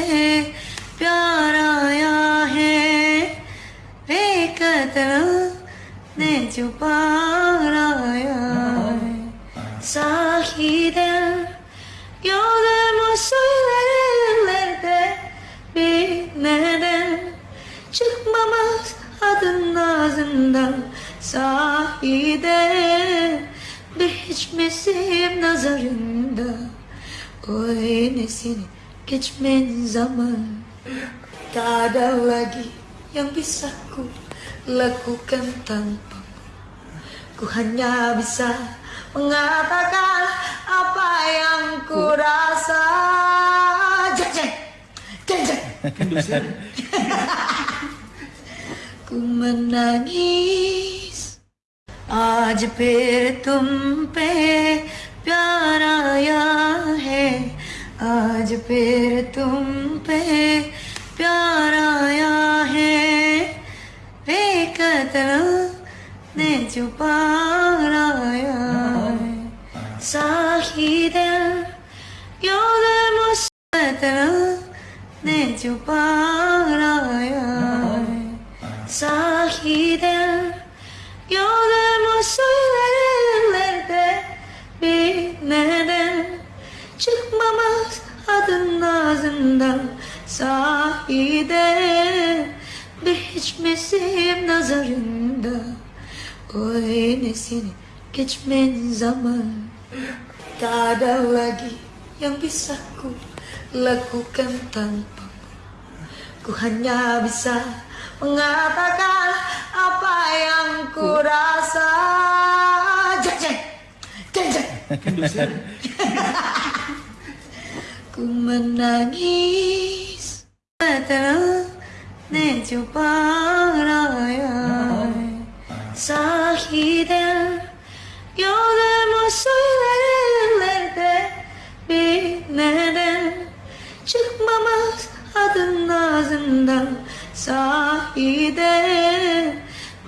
तुम पे प्यार आया है एक कदम ने छुपा आया है Sahiden Yolum söylerlerde Bir neden Çıkmamaz adın ağzından Sahiden Bir hiç misim nazarında Oy ne seni geçmen zaman Tak ada lagi yang bisa ku lakukan tanpa Ku hanya bisa mengatakan apa yang ku rasa. Jeng jeng, jeng jeng. ku menangis. आज फिर तुम पे प्यार आया है आज फिर तुम पे प्यार आया है। बेकतल ने छुपाया है। क्यों योगल मुस्तल ने छुपाया है? क्यों योगल मुस्त Çıkmamaz adın ağzından Sahiden Bir hiç misim nazarında. Oy ne seni geçmen zaman. Tak ada lagi yang bisa ku lakukan tanpa. Ku hanya bisa mengatakan apa yang ku rasa jeng jeng Ku menangis. Ne coba raya Sahiden Yolum söylerlerde Bir neden Çıkmamaz adın ağzından. Sahiden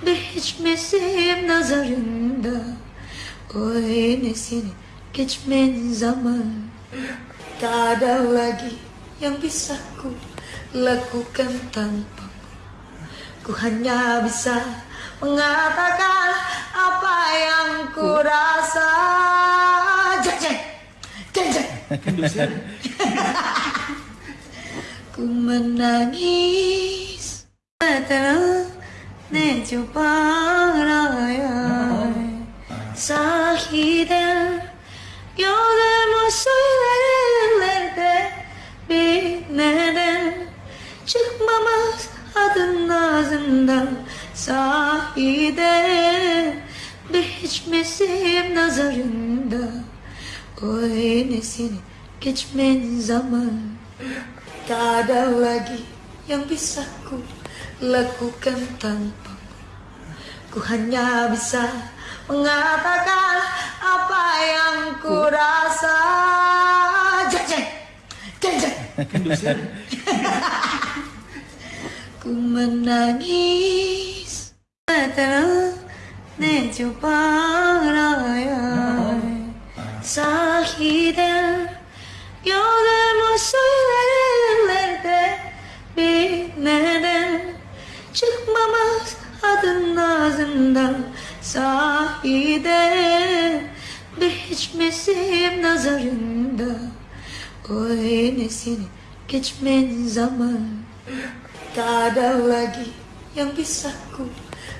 Bir hiç misim nazarında Oy geçmen zaman Tak ada lagi yang bisa ku lakukan tanpa Ku hanya bisa mengatakan apa yang ku rasa. Jeng jeng, jeng ku menangis. Mata ne coba raya. Sahiden yolum Hiç misim nazarında. Oy ne geçmen zaman. Tak ada lagi yang bisa ku lakukan tanpa Ku hanya bisa mengatakan apa yang ku rasa jeng jeng Ku menangis Mata ne coba raya Sahiden Yolum söylerlerde Bir neden Çıkmamaz adın ağzından Sahiden Bir hiç misim nazarında Oy ne seni geçmen zaman. Tak ada lagi yang bisa ku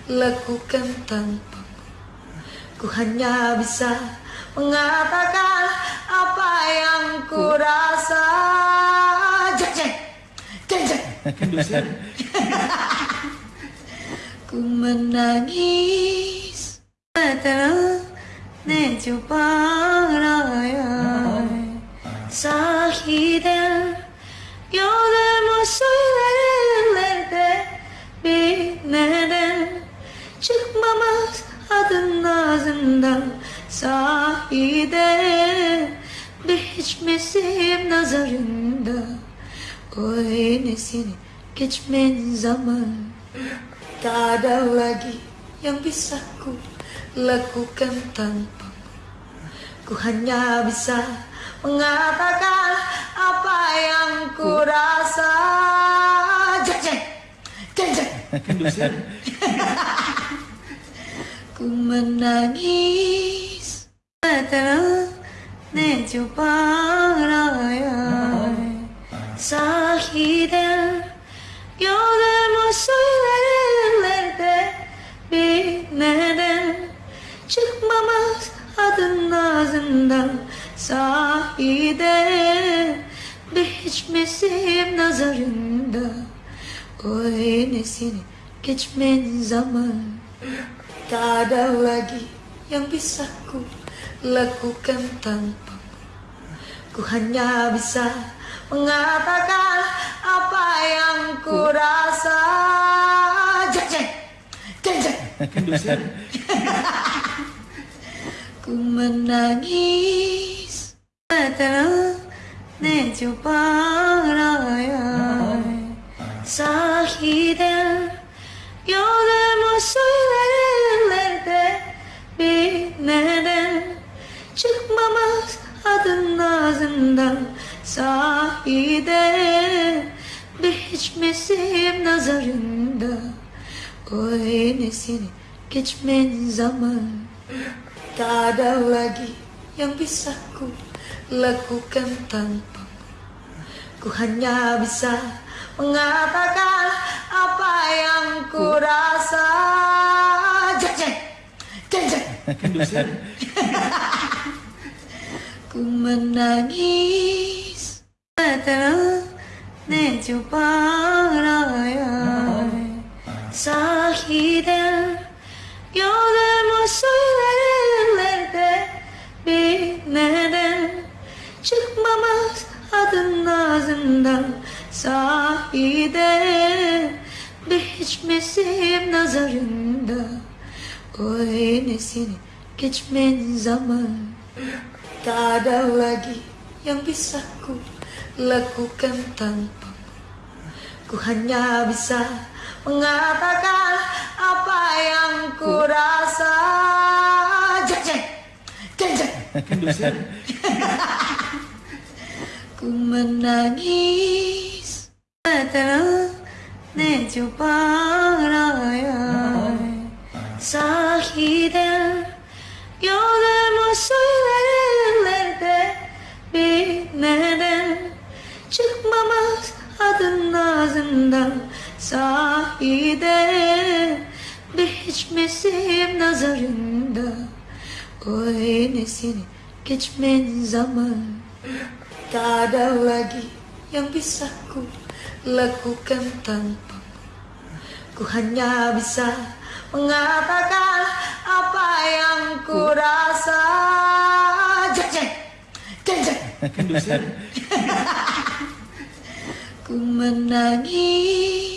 lakukan tanpa Ku hanya bisa mengatakan apa yang ku rasa. Jeng jeng, jeng jeng Ku menangis. Mata ne coba raya Sahiden Yolum söylerlerde bir neden Anlamaz adından sahide Biçmesim nazarında. O ne geçmen zaman. Tak ada lagi yang bisa ku lakukan tanpa. Ku hanya bisa mengatakan apa yang ku rasa. Jeng jeng Jeng Ku menangis Ne coba Sahiden Gördüm o söylenenlerde Bir neden Çıkmamaz adın ağzından. Sahiden Bir hiç misim geçmen zaman. Tak ada lagi yang bisa ku lakukan tanpa Ku hanya bisa mengatakan apa yang ku rasa Jeng jeng Jeng jeng Ku menangis Telah 내 주바라야 사히델 çıkmamaz adın ağzından sahide. Bir hiç mesim nazarında Oy ne seni geçmen zaman. Tak ada lagi yang bisa ku lakukan tanpa. Ku hanya bisa mengatakan apa yang ku rasa Jeng jeng Ku menangis Ne coba raya Sahiden Gördüm o söylerde Bir neden Çıkmamaz adın ağzından. Sahiden Biçmesim nazarında. Oy ne seni geçmen zaman. Tak ada lagi yang bisa ku lakukan tanpa Ku. Hanya bisa mengatakan apa yang ku rasa. Jeng jeng Jeng jeng Ku menangis. Telah 내주 ağzından sahide Bir hiç mesim nazarında. Oy ne seni geçmen zaman. Tak ada lagi yang bisa ku lakukan tanpa. Ku hanya bisa mengatakan apa yang ku rasa Jeng jeng Jeng jeng menangis